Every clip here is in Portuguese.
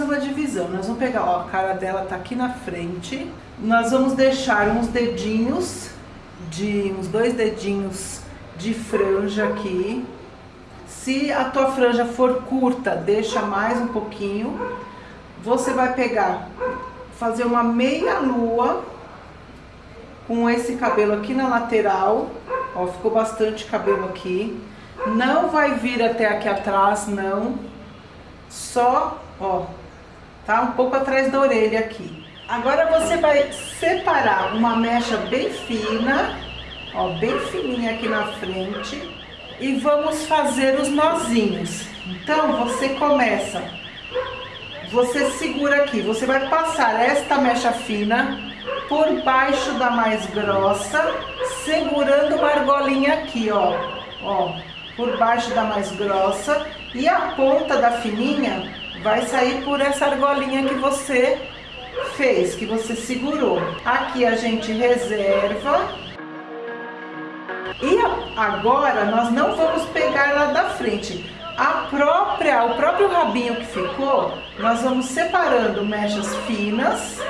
fazer uma divisão. Nós vamos pegar, ó, a cara dela tá aqui na frente. Nós vamos deixar uns dedinhos de uns dois dedinhos de franja aqui. Se a tua franja for curta, deixa mais um pouquinho. Você vai pegar, fazer uma meia lua com esse cabelo aqui na lateral. Ó, ficou bastante cabelo aqui. Não vai vir até aqui atrás, não. Só, ó, tá um pouco atrás da orelha aqui. Agora você vai separar uma mecha bem fina, ó, bem fininha aqui na frente. E vamos fazer os nozinhos. Então, você começa, você segura aqui, você vai passar esta mecha fina por baixo da mais grossa, segurando uma argolinha aqui, ó, ó, por baixo da mais grossa e a ponta da fininha vai sair por essa argolinha que você fez, que você segurou. Aqui a gente reserva. E agora nós não vamos pegar lá da frente. A própria, o próprio rabinho que ficou, nós vamos separando mechas finas,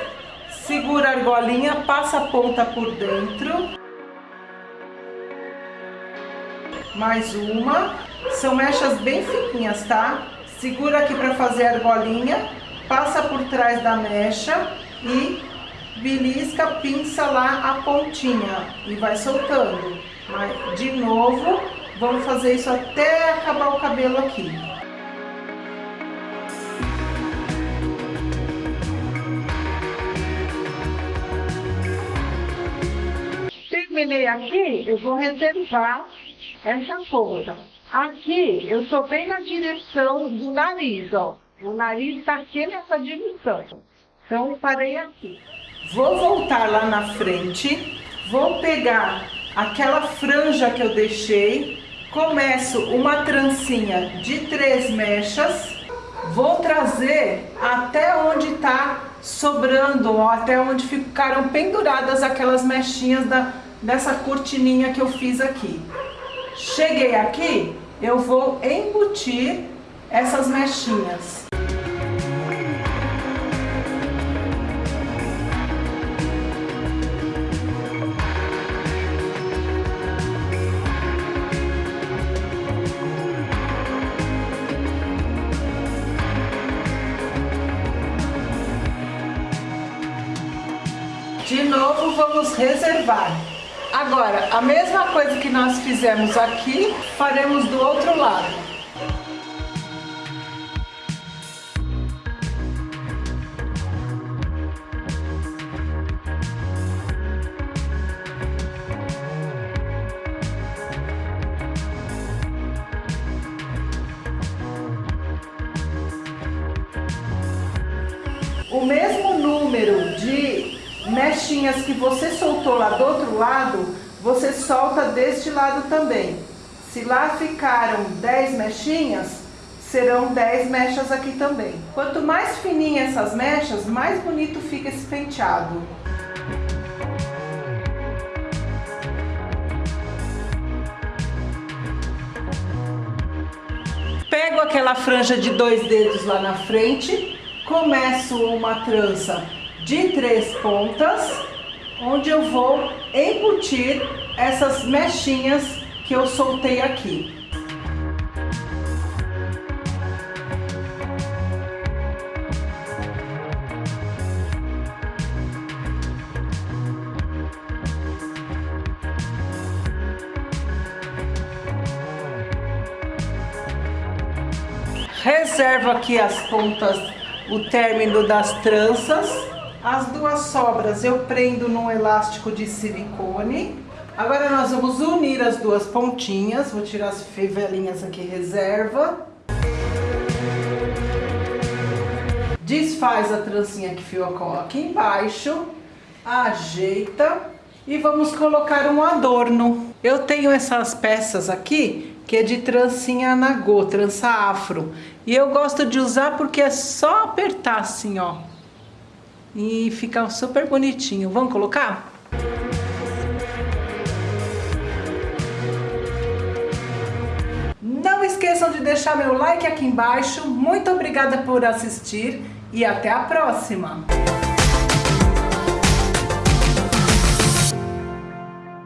segura a argolinha, passa a ponta por dentro mais uma. São mechas bem fininhas, tá? Segura aqui para fazer a argolinha, passa por trás da mecha e belisca, pinça lá a pontinha e vai soltando. Mas, de novo, vamos fazer isso até acabar o cabelo aqui. Terminei aqui, eu vou reservar essa ponta. Aqui, eu estou bem na direção do nariz, ó. O nariz está aqui nessa direção. Então, parei aqui. Vou voltar lá na frente, vou pegar aquela franja que eu deixei, começo uma trancinha de três mechas, vou trazer até onde está sobrando, ó, até onde ficaram penduradas aquelas mechinhas da, dessa cortininha que eu fiz aqui. Cheguei aqui, eu vou embutir essas mechinhas. De novo, vamos reservar. Agora, a mesma coisa que nós fizemos aqui, faremos do outro lado. O mesmo mechinhas que você soltou lá do outro lado, você solta deste lado também. Se lá ficaram 10 mechinhas, serão 10 mechas aqui também. Quanto mais fininha essas mechas, mais bonito fica esse penteado. Pego aquela franja de dois dedos lá na frente, começo uma trança de três pontas, onde eu vou embutir essas mechinhas que eu soltei aqui. Reservo aqui as pontas, o término das tranças as duas sobras eu prendo num elástico de silicone. Agora nós vamos unir as duas pontinhas. Vou tirar as fivelinhas aqui, reserva. Desfaz a trancinha que ficou aqui embaixo. Ajeita. E vamos colocar um adorno. Eu tenho essas peças aqui, que é de trancinha nagô, trança afro. E eu gosto de usar porque é só apertar assim, ó e fica super bonitinho. Vamos colocar? Não esqueçam de deixar meu like aqui embaixo. Muito obrigada por assistir e até a próxima!